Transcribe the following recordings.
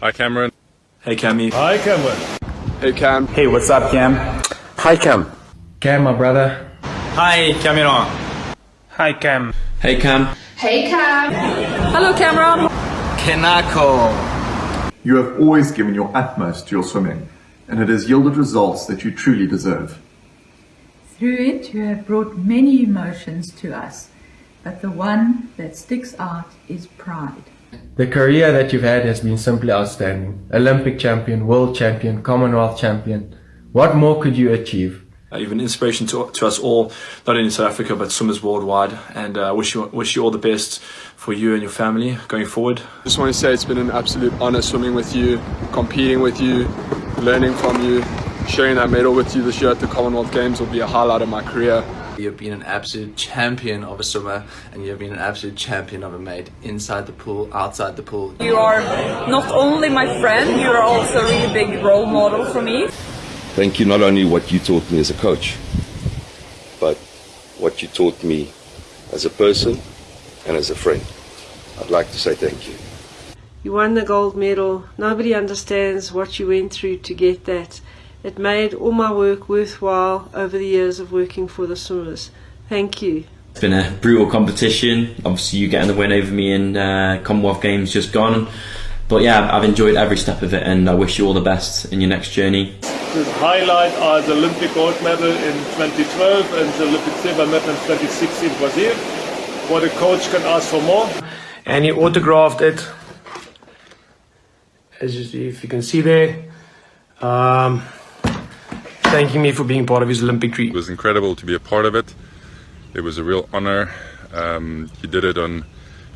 Hi, Cameron. Hey, Cammy. Hi, Cameron. Hey, Cam. Hey, what's up, Cam? Hi, Cam. Cam, my brother. Hi, Cameron. Hi, Cam. Hey, Cam. Hey Cam. Hello Cameron. Kenako. You have always given your utmost to your swimming, and it has yielded results that you truly deserve. Through it, you have brought many emotions to us, but the one that sticks out is pride. The career that you've had has been simply outstanding. Olympic champion, world champion, Commonwealth champion. What more could you achieve? Uh, you've been an inspiration to, to us all, not only in South Africa but swimmers worldwide. And I uh, wish you wish you all the best for you and your family going forward. Just want to say it's been an absolute honour swimming with you, competing with you, learning from you. Sharing that medal with you this year at the Commonwealth Games will be a highlight of my career. You've been an absolute champion of a swimmer and you've been an absolute champion of a mate inside the pool, outside the pool. You are not only my friend, you are also a really big role model for me. Thank you not only what you taught me as a coach, but what you taught me as a person and as a friend. I'd like to say thank you. You won the gold medal. Nobody understands what you went through to get that. It made all my work worthwhile over the years of working for the swimmers. Thank you. It's been a brutal competition. Obviously, you getting the win over me in uh, Commonwealth Games just gone. But yeah, I've enjoyed every step of it and I wish you all the best in your next journey. The highlight are the Olympic gold medal in 2012 and the Olympic silver medal in 2016 in Brazil. What a coach can ask for more. And he autographed it, as you, see, if you can see there, um, thanking me for being part of his Olympic dream. It was incredible to be a part of it. It was a real honor. Um, you did it on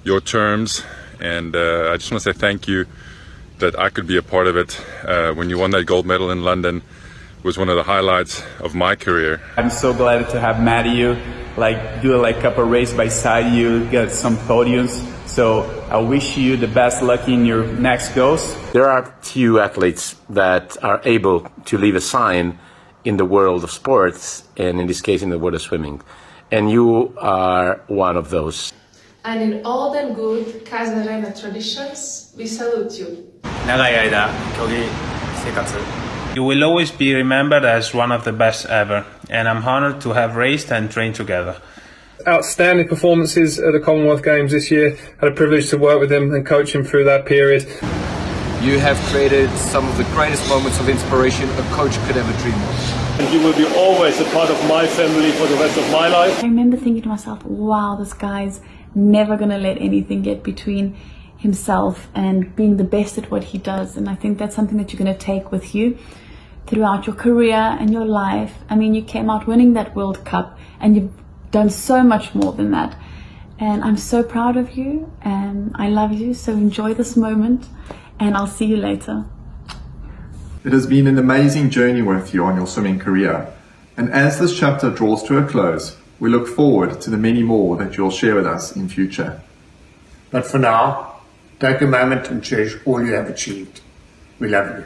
your terms and uh, I just want to say thank you that I could be a part of it. Uh, when you won that gold medal in London was one of the highlights of my career. I'm so glad to have met you, like do like a couple race by side you, get some podiums. So I wish you the best luck in your next goals. There are few athletes that are able to leave a sign in the world of sports, and in this case in the world of swimming. And you are one of those. And in all the good Casa Reina traditions, we salute you. 長い間競技生活 You will always be remembered as one of the best ever, and I'm honored to have raced and trained together. Outstanding performances at the Commonwealth Games this year. Had a privilege to work with him and coach him through that period. You have created some of the greatest moments of inspiration a coach could ever dream of. And you will be always a part of my family for the rest of my life. I remember thinking to myself, wow, this guy's never going to let anything get between himself and being the best at what he does. And I think that's something that you're going to take with you throughout your career and your life. I mean, you came out winning that World Cup and you've done so much more than that. And I'm so proud of you and I love you. So enjoy this moment and I'll see you later. It has been an amazing journey with you on your swimming career. And as this chapter draws to a close, we look forward to the many more that you'll share with us in future. But for now, take a moment and cherish all you have achieved. We love you.